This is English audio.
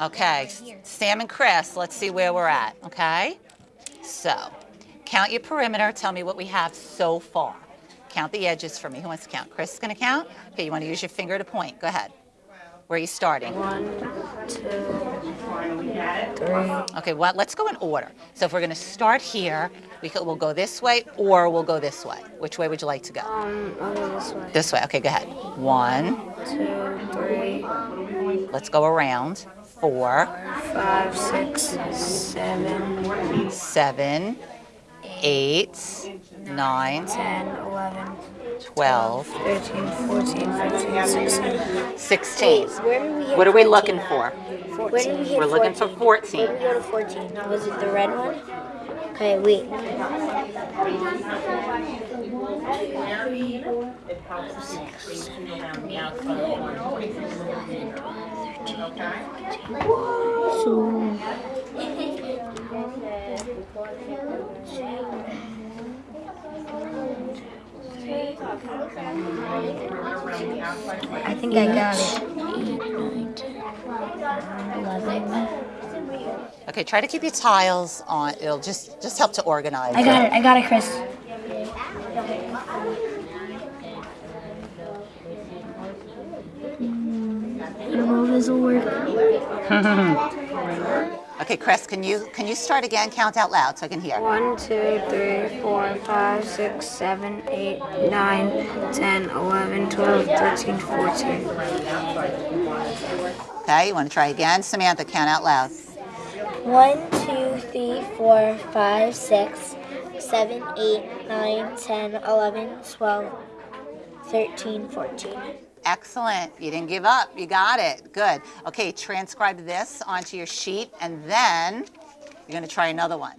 Okay, Sam and Chris, let's see where we're at, okay? So, count your perimeter. Tell me what we have so far. Count the edges for me. Who wants to count? Chris is going to count? Okay, you want to use your finger to point. Go ahead. Where are you starting? One, two, three. Okay, well, let's go in order. So if we're going to start here, we could, we'll go this way or we'll go this way. Which way would you like to go? Um, I'll go this way. This way. Okay, go ahead. One. Two, three, Let's go around. Four, five, six, seven, seven, eight, nine, ten, eleven, 12, thirteen, fourteen, fifteen, sixteen. 16. Where we What are we 14? looking for? Where did we We're looking for 14. Where did we go to 14? Was it the red one? Okay, wait. So, I think I got it. eleven. Okay, try to keep your tiles on. It'll just just help to organize. I got it. I got it, Chris. I don't know if work. Okay, Chris, can you can you start again? Count out loud so I can hear. One, two, three, four, five, six, seven, eight, nine, ten, eleven, twelve, thirteen, fourteen. Okay, you want to try again? Samantha, count out loud. One, two, three, four, five, six, seven, eight, nine, ten, eleven, twelve, thirteen, fourteen. Excellent. You didn't give up. You got it. Good. Okay, transcribe this onto your sheet and then you're going to try another one.